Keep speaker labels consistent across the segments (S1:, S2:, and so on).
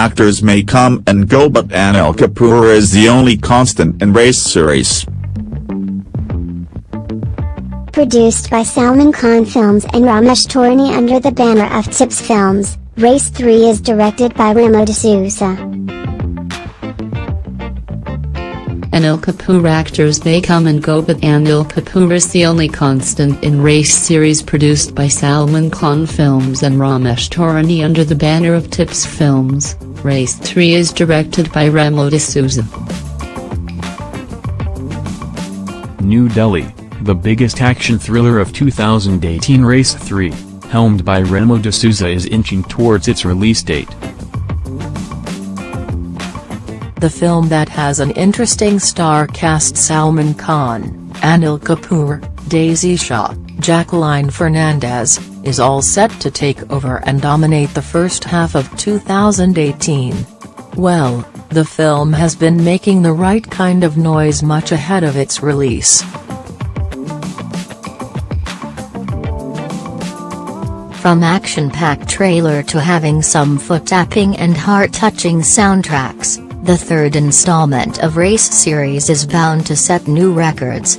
S1: Actors may come and go but Anil Kapoor is the only constant in race series.
S2: Produced by Salman Khan Films and Ramesh Taurani under the banner of Tips Films, Race 3 is directed by Remo D'Souza.
S3: Anil Kapoor actors may come and go but Anil Kapoor is the only constant in Race series produced by Salman Khan Films and Ramesh Taurani under the banner of Tips Films, Race 3 is directed by Remo D'Souza.
S4: New Delhi, the biggest action thriller of 2018 Race 3, helmed by Remo D'Souza is inching towards its release date.
S5: The film that has an interesting star cast Salman Khan, Anil Kapoor, Daisy Shah, Jacqueline Fernandez, is all set to take over and dominate the first half of 2018. Well, the film has been making the right kind of noise much ahead of its release.
S6: From action-packed trailer to having some foot-tapping and heart-touching soundtracks, the third installment of Race series is bound to set new records.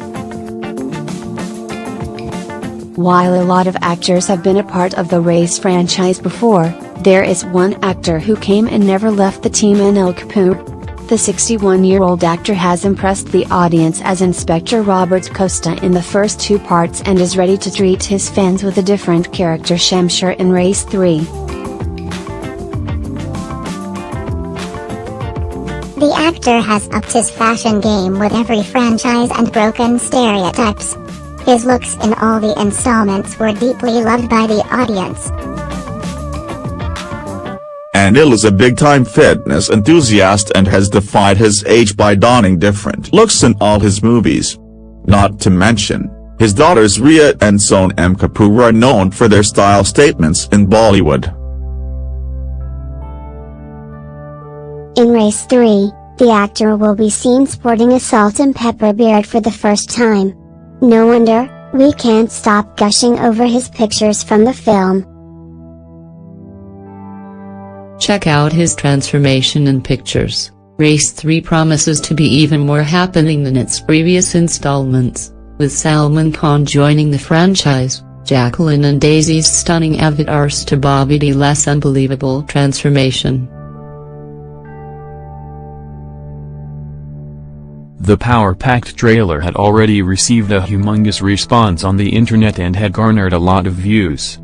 S7: While a lot of actors have been a part of the Race franchise before, there is one actor who came and never left the team Anil Kapoor. The 61-year-old actor has impressed the audience as Inspector Robert Costa in the first two parts and is ready to treat his fans with a different character Shamsher in Race 3.
S2: The actor has upped his fashion game with every franchise and broken stereotypes. His looks in all the installments were deeply loved by the audience.
S1: Anil is a big-time fitness enthusiast and has defied his age by donning different looks in all his movies. Not to mention, his daughters Rhea and Sonam Kapoor are known for their style statements in Bollywood.
S2: In Race 3, the actor will be seen sporting a salt and pepper beard for the first time. No wonder, we can't stop gushing over his pictures from the film.
S3: Check out his transformation in pictures. Race 3 promises to be even more happening than its previous installments, with Salman Khan joining the franchise, Jacqueline and Daisy's stunning avatars to Bobby Deol's unbelievable transformation.
S4: The power-packed trailer had already received a humongous response on the internet and had garnered a lot of views.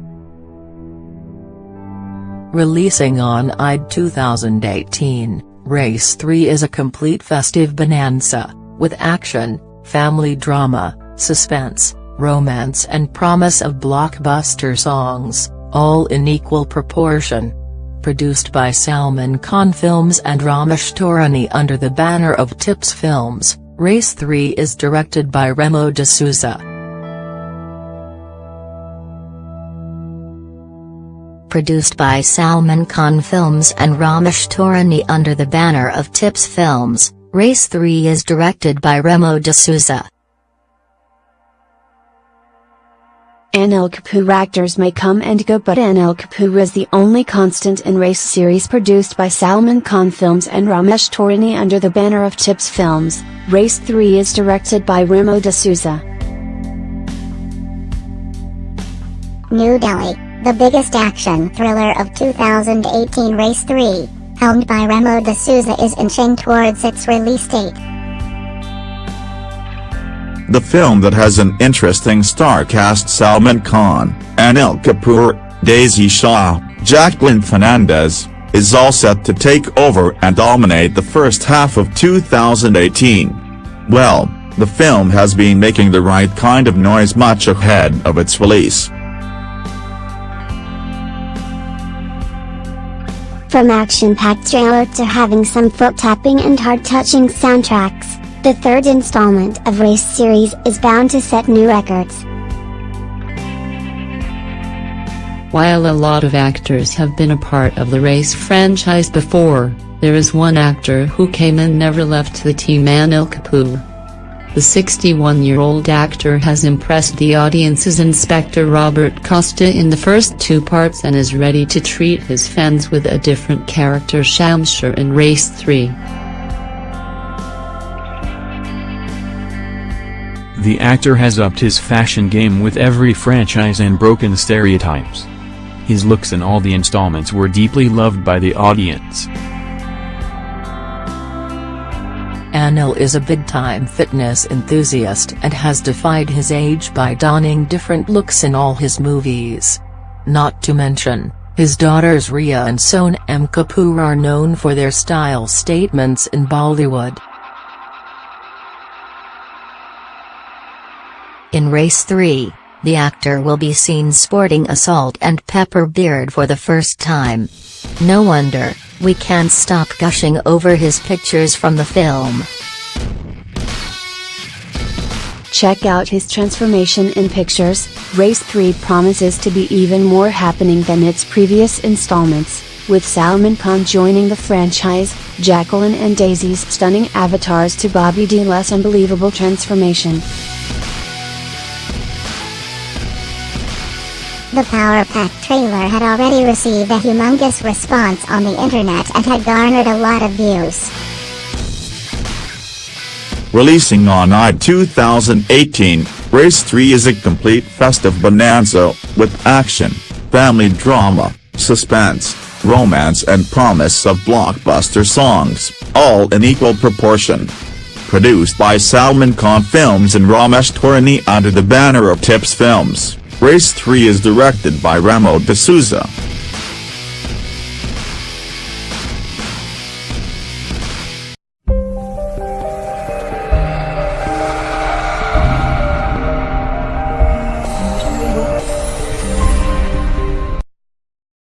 S5: Releasing on Eid 2018, Race 3 is a complete festive bonanza, with action, family drama, suspense, romance and promise of blockbuster songs, all in equal proportion produced by Salman Khan Films and Ramesh Taurani under the banner of Tips Films, Race 3 is directed by Remo D'Souza.
S6: Produced by Salman Khan Films and Ramesh Taurani under the banner of Tips Films, Race 3 is directed by Remo D'Souza.
S7: Anil Kapoor actors may come and go but Anil Kapoor is the only constant in Race series produced by Salman Khan Films and Ramesh Taurani under the banner of Tips Films. Race 3 is directed by Remo D'Souza.
S2: New Delhi, the biggest action thriller of 2018 Race 3, helmed by Remo D'Souza is inching towards its release date.
S1: The film that has an interesting star cast Salman Khan, Anil Kapoor, Daisy Shah, Jacqueline Fernandez, is all set to take over and dominate the first half of 2018. Well, the film has been making the right kind of noise much ahead of its release.
S2: From action-packed trailer to having some foot-tapping and heart-touching soundtracks. The third installment of Race series is bound to set new records.
S3: While a lot of actors have been a part of the Race franchise before, there is one actor who came and never left the team Anil Kapoor. The 61-year-old actor has impressed the audience's Inspector Robert Costa in the first two parts and is ready to treat his fans with a different character Shamsher in Race 3.
S4: The actor has upped his fashion game with every franchise and broken stereotypes. His looks in all the installments were deeply loved by the audience.
S5: Anil is a big-time fitness enthusiast and has defied his age by donning different looks in all his movies. Not to mention, his daughters Rhea and Sonam Kapoor are known for their style statements in Bollywood.
S6: In Race 3, the actor will be seen sporting a salt and pepper beard for the first time. No wonder, we can't stop gushing over his pictures from the film.
S7: Check out his transformation in pictures, Race 3 promises to be even more happening than its previous installments, with Salman Khan joining the franchise, Jacqueline and Daisy's stunning avatars to Bobby Deol's unbelievable transformation.
S2: The Power Pack trailer had already received a humongous response on the internet and had garnered a lot of views.
S1: Releasing on Eid 2018, Race 3 is a complete festive bonanza, with action, family drama, suspense, romance and promise of blockbuster songs, all in equal proportion. Produced by Salman Khan Films and Ramesh Taurani under the banner of Tips Films. Race 3 is directed by Remo D'Souza.